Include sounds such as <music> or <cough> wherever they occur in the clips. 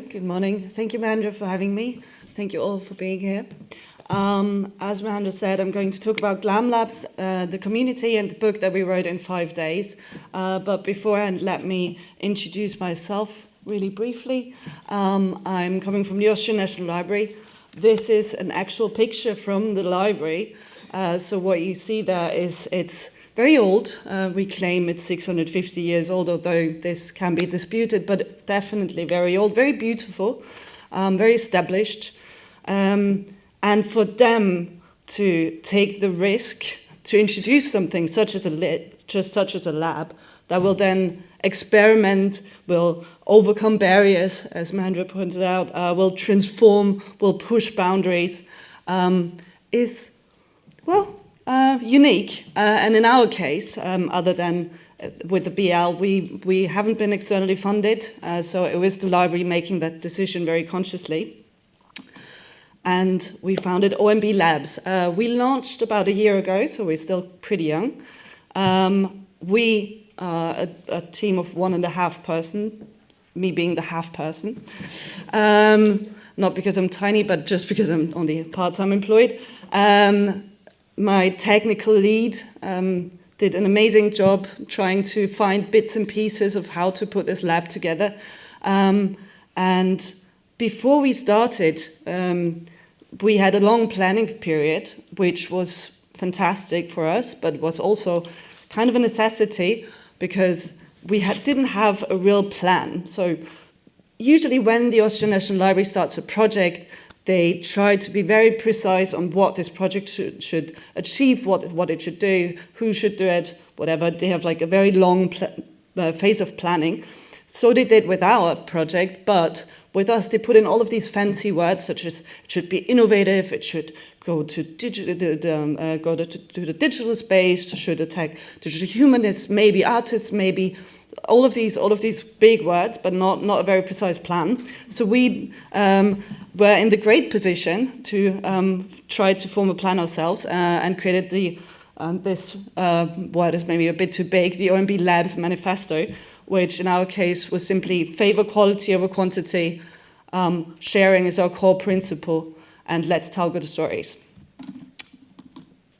Good morning. Thank you, Mahendra, for having me. Thank you all for being here. Um, as Mahendra said, I'm going to talk about GLAM Labs, uh, the community and the book that we wrote in five days. Uh, but beforehand, let me introduce myself really briefly. Um, I'm coming from the Austrian National Library. This is an actual picture from the library. Uh, so what you see there is it's very old. Uh, we claim it's 650 years old, although this can be disputed, but definitely very old, very beautiful, um, very established. Um, and for them to take the risk to introduce something such as a just such as a lab that will then experiment, will overcome barriers, as Mahendra pointed out, uh, will transform, will push boundaries, um, is, well, uh, unique. Uh, and in our case, um, other than uh, with the BL, we, we haven't been externally funded, uh, so it was the library making that decision very consciously and we founded ONB Labs. Uh, we launched about a year ago, so we're still pretty young. Um, we are a, a, team of one and a half person, me being the half person. Um, not because I'm tiny, but just because I'm only part-time employed. Um, my technical lead um, did an amazing job trying to find bits and pieces of how to put this lab together. Um, and before we started, um, we had a long planning period, which was fantastic for us, but was also kind of a necessity because we had, didn't have a real plan. So usually when the Austrian National Library starts a project, they try to be very precise on what this project should, should achieve, what, what it should do, who should do it, whatever. They have like a very long uh, phase of planning. So they did with our project, but with us, they put in all of these fancy words, such as it should be innovative, it should go to digital, um, uh, go to, to, the digital space, should attack digital humanists, maybe artists, maybe all of these, all of these big words, but not not a very precise plan. So we um, were in the great position to um, try to form a plan ourselves uh, and created the um, this uh, word is maybe a bit too big, the ONB Labs Manifesto, which in our case was simply favor quality over quantity, um, sharing is our core principle, and let's tell good stories.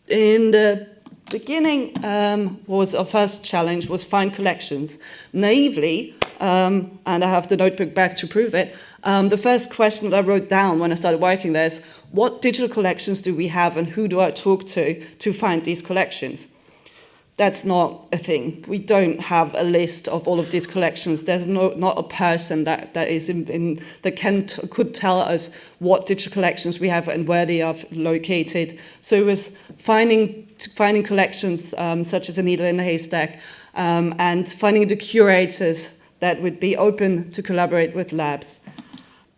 In the beginning um, was our first challenge was find collections. Naively, um, and I have the notebook back to prove it, um, the first question that I wrote down when I started working there is, what digital collections do we have and who do I talk to to find these collections? that's not a thing. We don't have a list of all of these collections. There's no, not a person that, that is in, in that can could tell us what digital collections we have and where they are located. So it was finding finding collections um, such as a needle in a haystack um, and finding the curators that would be open to collaborate with labs.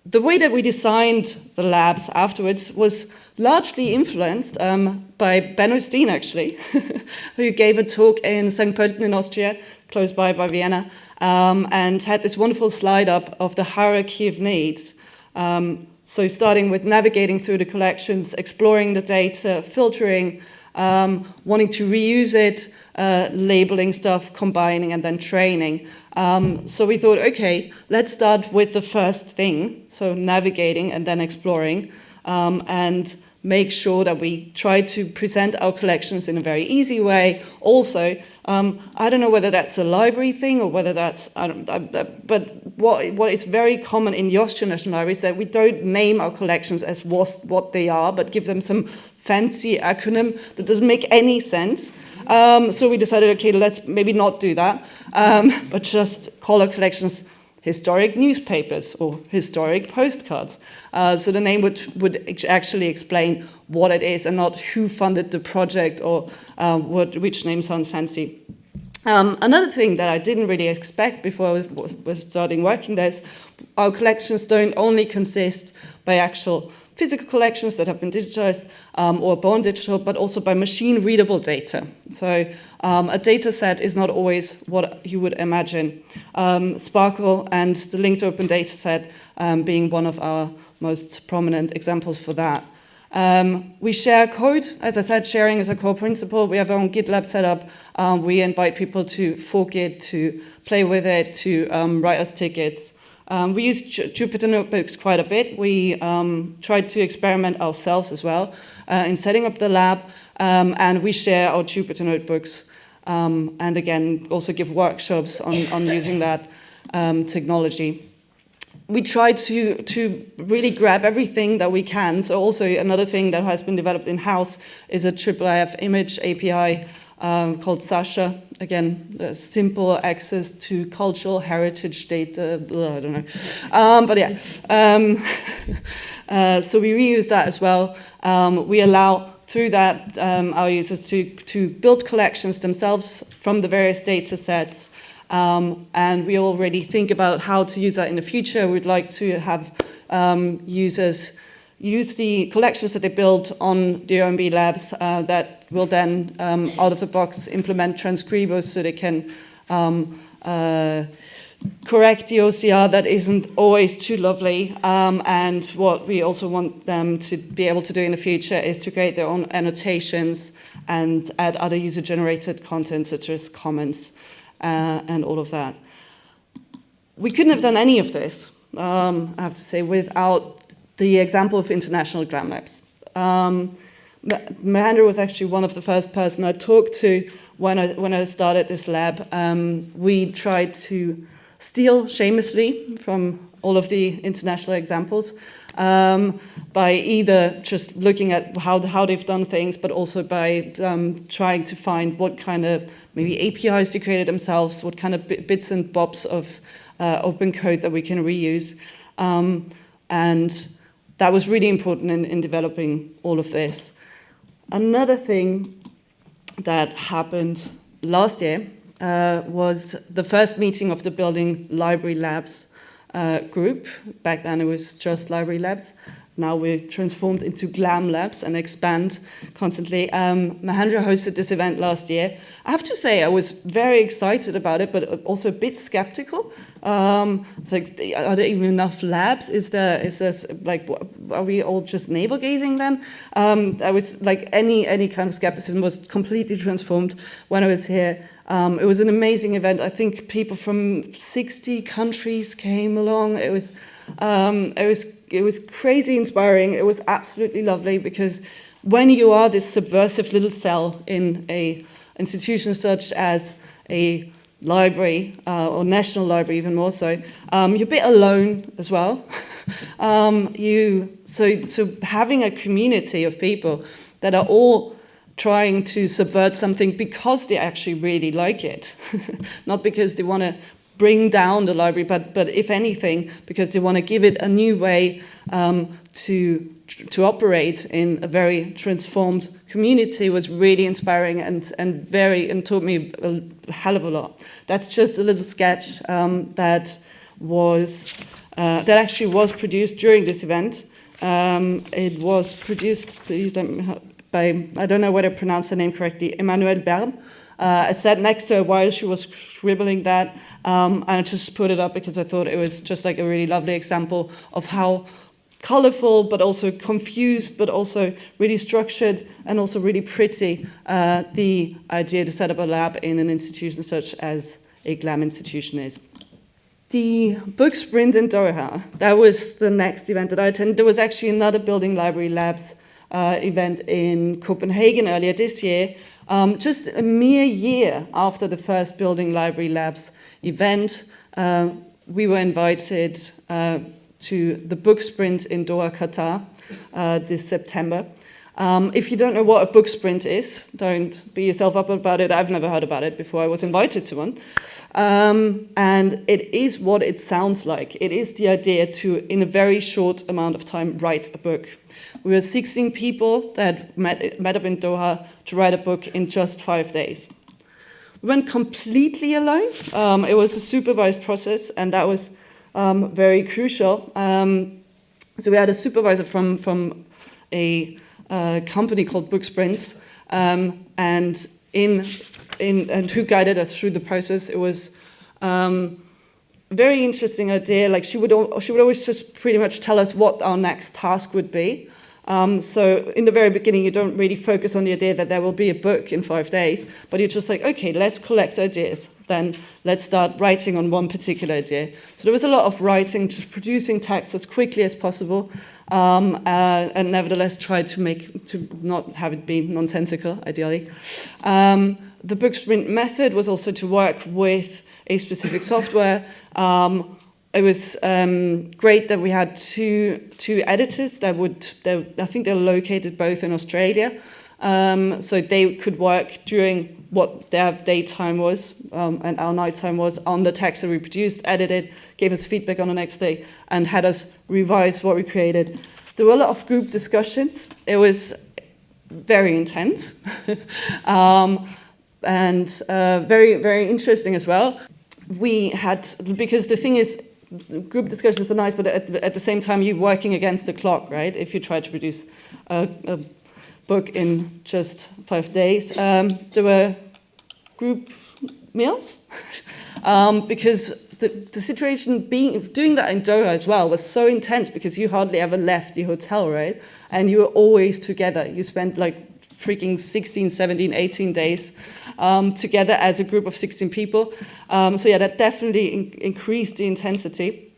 The way that we designed the labs afterwards was largely influenced um, by Ben O'Steen, actually, <laughs> who gave a talk in St. Pölten in Austria, close by, by Vienna, um, and had this wonderful slide up of the hierarchy of needs. Um, so starting with navigating through the collections, exploring the data, filtering, um, wanting to reuse it, uh, labeling stuff, combining, and then training. Um, so we thought, okay, let's start with the first thing, so navigating and then exploring. Um, and make sure that we try to present our collections in a very easy way. Also, um, I don't know whether that's a library thing or whether that's, I don't, I, but what, what is very common in Austrian National Library is that we don't name our collections as what they are, but give them some fancy acronym that doesn't make any sense. Um, so we decided, okay, let's maybe not do that, um, <laughs> but just call our collections historic newspapers or historic postcards. Uh, so the name would, would actually explain what it is and not who funded the project or uh, what, which name sounds fancy. Um, another thing that I didn't really expect before I was, was starting working there is our collections don't only consist by actual physical collections that have been digitized um, or born digital, but also by machine readable data. So um, a data set is not always what you would imagine. Um, SPARQL and the linked open data set um, being one of our most prominent examples for that. Um, we share code. As I said, sharing is a core principle. We have our own GitLab set up. Um, we invite people to fork it, to play with it, to um, write us tickets. Um, we use Jupyter Notebooks quite a bit. We um, tried to experiment ourselves as well uh, in setting up the lab, um, and we share our Jupyter Notebooks, um, and again, also give workshops on, on using that um, technology. We try to, to really grab everything that we can. So also another thing that has been developed in-house is a IIIF image API um, called SACHA. Again, simple access to cultural heritage data, blah, I don't know. Um, but yeah, um, <laughs> uh, so we reuse that as well. Um, we allow through that um, our users to, to build collections themselves from the various data sets. Um, and we already think about how to use that in the future. We'd like to have users use the collections that they build on the ONB labs uh, that will then, um, out of the box, implement Transkribus so they can um, uh, correct the OCR that isn't always too lovely. Um, and what we also want them to be able to do in the future is to create their own annotations and add other user-generated content such as comments uh, and all of that. We couldn't have done any of this, um, I have to say, without the example of international GLAM labs. Um, Mahendra was actually one of the first person I talked to when I, when I started this lab. Um, we tried to steal shamelessly from all of the international examples um, by either just looking at how, how they've done things, but also by um, trying to find what kind of maybe APIs they created themselves, what kind of bits and bobs of uh, open code that we can reuse. Um, and that was really important in, in developing all of this. Another thing that happened last year uh, was the first meeting of the Building Library Labs uh, group. Back then it was just Library Labs. Now we're transformed into GLAM Labs and expand constantly. Um, Mahendra hosted this event last year. I have to say I was very excited about it, but also a bit skeptical. Um, it's like, are there even enough labs? Is there, is there like, are we all just navel gazing then? Um, I was like, any, any kind of skepticism was completely transformed when I was here. Um, it was an amazing event. I think people from 60 countries came along. It was, um, it was it was crazy inspiring. It was absolutely lovely because when you are this subversive little cell in a institution such as a library uh, or national library even more so, um, you're a bit alone as well. <laughs> um, you, so, so having a community of people that are all trying to subvert something because they actually really like it, <laughs> not because they want to bring down the library, but, but if anything, because they want to give it a new way um, to, to operate in a very transformed community was really inspiring and, and very, and taught me a hell of a lot. That's just a little sketch um, that was, uh, that actually was produced during this event. Um, it was produced, please don't, by, I don't know whether I pronounced the name correctly, Emmanuel Berm. Uh, I sat next to her while she was scribbling that, um, and I just put it up because I thought it was just like a really lovely example of how colorful, but also confused, but also really structured and also really pretty, uh, the idea to set up a lab in an institution such as a GLAM institution is. The book sprint in Doha, that was the next event that I attended. There was actually another Building Library Labs uh, event in Copenhagen earlier this year, um, just a mere year after the first Building Library Labs event, uh, we were invited uh, to the book sprint in Doha, Qatar uh, this September. Um, if you don't know what a book sprint is, don't beat yourself up about it. I've never heard about it before I was invited to one. Um, and it is what it sounds like. It is the idea to, in a very short amount of time, write a book. We were 16 people that met, met up in Doha to write a book in just five days. We went completely alone. Um, it was a supervised process, and that was um, very crucial. Um, so we had a supervisor from, from a uh, company called Book Sprints, um, and in, in and who guided us through the process. It was um, very interesting idea. Like she would, she would always just pretty much tell us what our next task would be. Um, so in the very beginning, you don't really focus on the idea that there will be a book in five days, but you're just like, okay, let's collect ideas. Then let's start writing on one particular idea. So there was a lot of writing, just producing text as quickly as possible, um, uh, and nevertheless try to make to not have it be nonsensical, ideally. Um, the book sprint method was also to work with a specific software. Um, it was um, great that we had two two editors that would I think they're located both in Australia, um, so they could work during what their daytime was um, and our nighttime was on the text that we produced, edited, gave us feedback on the next day, and had us revise what we created. There were a lot of group discussions. It was very intense. <laughs> um, and uh, very, very interesting as well. We had, because the thing is, group discussions are nice, but at, at the same time, you're working against the clock, right? If you try to produce a, a book in just five days. Um, there were group meals <laughs> um, because the, the situation being doing that in Doha as well was so intense because you hardly ever left the hotel, right? And you were always together. You spent like freaking 16, 17, 18 days um, together as a group of 16 people. Um, so yeah, that definitely in increased the intensity.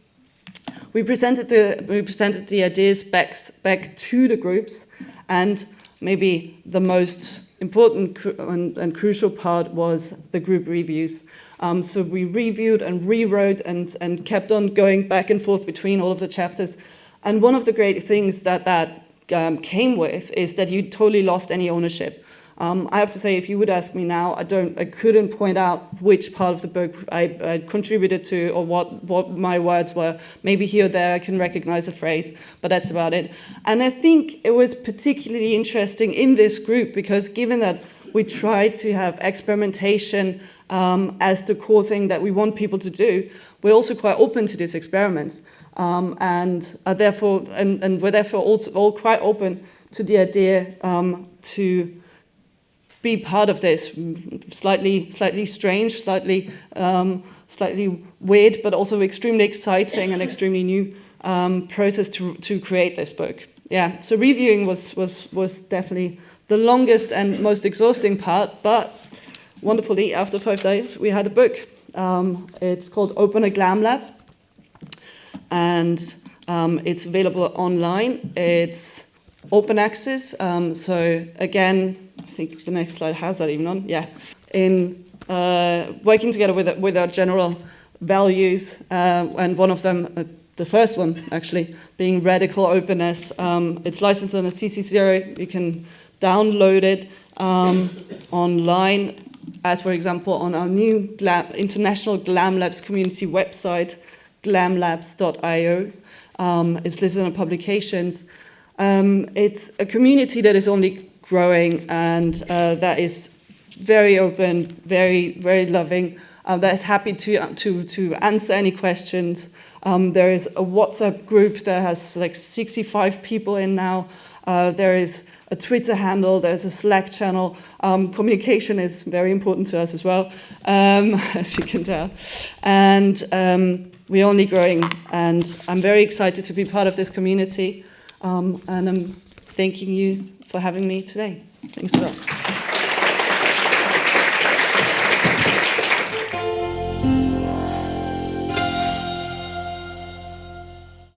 We presented the, we presented the ideas back, back to the groups and maybe the most important and, and crucial part was the group reviews. Um, so we reviewed and rewrote and, and kept on going back and forth between all of the chapters. And one of the great things that that um, came with is that you totally lost any ownership. Um, I have to say, if you would ask me now, I don't, I couldn't point out which part of the book I, I, contributed to or what, what my words were. Maybe here or there I can recognize a phrase, but that's about it. And I think it was particularly interesting in this group because given that we try to have experimentation um, as the core thing that we want people to do, we're also quite open to these experiments. Um, and are therefore, and, and we're therefore also all quite open to the idea um, to be part of this slightly, slightly strange, slightly, um, slightly weird, but also extremely exciting and extremely new um, process to, to create this book. Yeah, so reviewing was, was, was definitely the longest and most exhausting part, but wonderfully, after five days, we had a book. Um, it's called Open a Glam Lab, and um, it's available online. It's open access, um, so again, I think the next slide has that even on, yeah. In uh, working together with, with our general values, uh, and one of them, uh, the first one actually, being radical openness. Um, it's licensed on a CC0, you can download it um, online, as for example on our new Glam, International Glam Labs community website, glamlabs.io. Um, it's listed on publications. Um, it's a community that is only growing and uh, that is very open, very, very loving, uh, that is happy to, to, to answer any questions. Um, there is a WhatsApp group that has like 65 people in now. Uh, there is a Twitter handle, there's a Slack channel. Um, communication is very important to us as well, um, <laughs> as you can tell. And um, we're only growing, and I'm very excited to be part of this community. Um, and I'm thanking you for having me today. Thanks a lot.